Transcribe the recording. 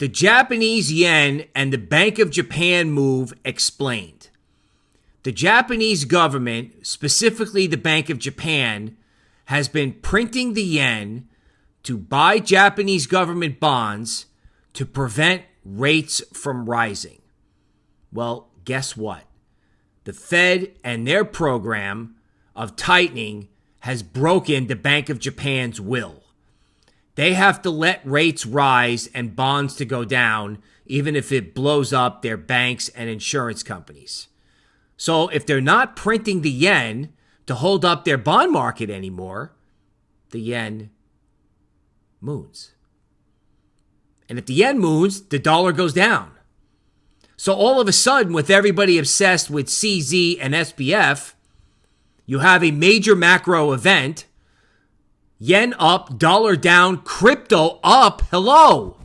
The Japanese yen and the Bank of Japan move explained. The Japanese government, specifically the Bank of Japan, has been printing the yen to buy Japanese government bonds to prevent rates from rising. Well, guess what? The Fed and their program of tightening has broken the Bank of Japan's will. They have to let rates rise and bonds to go down, even if it blows up their banks and insurance companies. So if they're not printing the yen to hold up their bond market anymore, the yen moons. And if the yen moons, the dollar goes down. So all of a sudden, with everybody obsessed with CZ and SBF, you have a major macro event yen up, dollar down, crypto up. Hello.